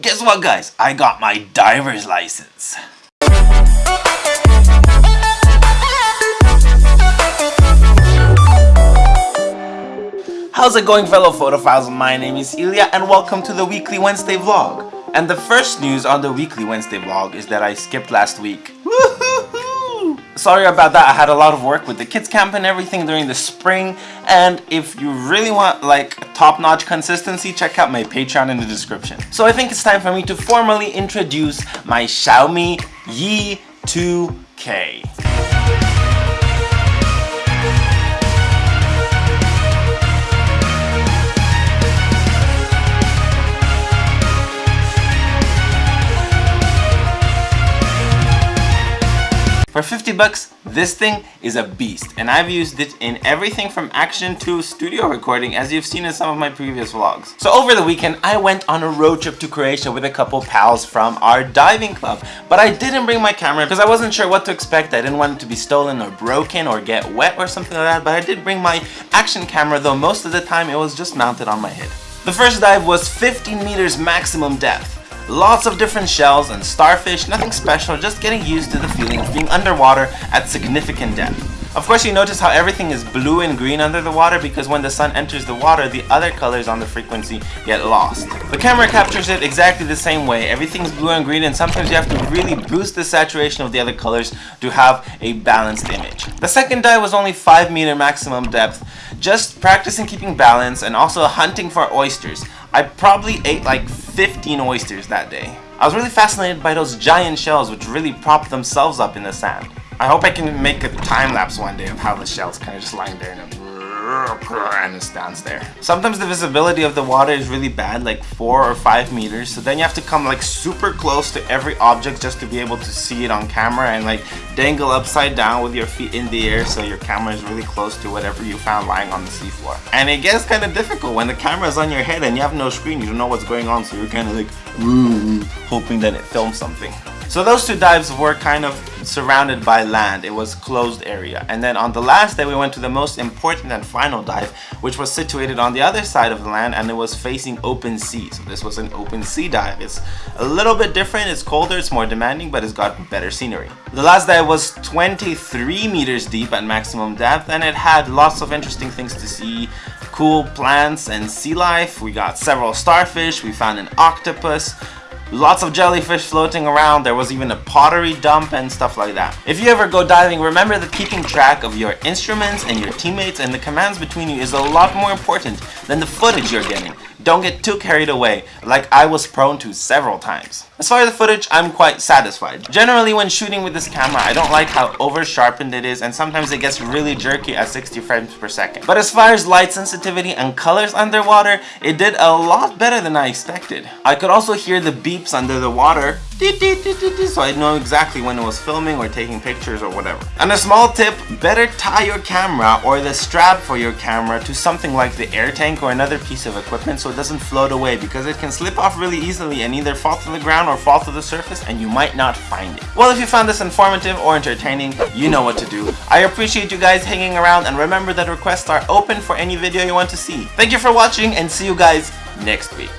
Guess what guys? I got my diver's license. How's it going fellow photophiles? My name is Ilya and welcome to the weekly Wednesday vlog. And the first news on the weekly Wednesday vlog is that I skipped last week. Sorry about that, I had a lot of work with the kids camp and everything during the spring and if you really want like top-notch consistency, check out my Patreon in the description. So I think it's time for me to formally introduce my Xiaomi Yi 2K. For 50 bucks, this thing is a beast and I've used it in everything from action to studio recording as you've seen in some of my previous vlogs. So over the weekend, I went on a road trip to Croatia with a couple pals from our diving club. But I didn't bring my camera because I wasn't sure what to expect. I didn't want it to be stolen or broken or get wet or something like that. But I did bring my action camera though most of the time it was just mounted on my head. The first dive was 15 meters maximum depth. Lots of different shells and starfish, nothing special, just getting used to the feeling of being underwater at significant depth. Of course you notice how everything is blue and green under the water because when the sun enters the water, the other colors on the frequency get lost. The camera captures it exactly the same way. Everything's blue and green and sometimes you have to really boost the saturation of the other colors to have a balanced image. The second dive was only 5 meter maximum depth, just practicing keeping balance and also hunting for oysters. I probably ate like 15 oysters that day. I was really fascinated by those giant shells which really prop themselves up in the sand. I hope I can make a time lapse one day of how the shells kind of just lying there and and it stands there. Sometimes the visibility of the water is really bad, like 4 or 5 meters, so then you have to come like super close to every object just to be able to see it on camera and like dangle upside down with your feet in the air so your camera is really close to whatever you found lying on the seafloor. And it gets kind of difficult when the camera is on your head and you have no screen, you don't know what's going on, so you're kind of like hoping that it films something. So those two dives were kind of surrounded by land. It was closed area. And then on the last day we went to the most important and final dive which was situated on the other side of the land and it was facing open sea. So this was an open sea dive. It's a little bit different. It's colder, it's more demanding, but it's got better scenery. The last dive was 23 meters deep at maximum depth and it had lots of interesting things to see cool plants and sea life. We got several starfish, we found an octopus, Lots of jellyfish floating around, there was even a pottery dump and stuff like that. If you ever go diving, remember that keeping track of your instruments and your teammates and the commands between you is a lot more important than the footage you're getting. Don't get too carried away, like I was prone to several times. As far as the footage, I'm quite satisfied. Generally when shooting with this camera, I don't like how over sharpened it is and sometimes it gets really jerky at 60 frames per second. But as far as light sensitivity and colors underwater, it did a lot better than I expected. I could also hear the beeps under the water so I know exactly when it was filming or taking pictures or whatever. And a small tip, better tie your camera or the strap for your camera to something like the air tank or another piece of equipment so it doesn't float away because it can slip off really easily and either fall to the ground or fall to the surface and you might not find it. Well, if you found this informative or entertaining, you know what to do. I appreciate you guys hanging around and remember that requests are open for any video you want to see. Thank you for watching and see you guys next week.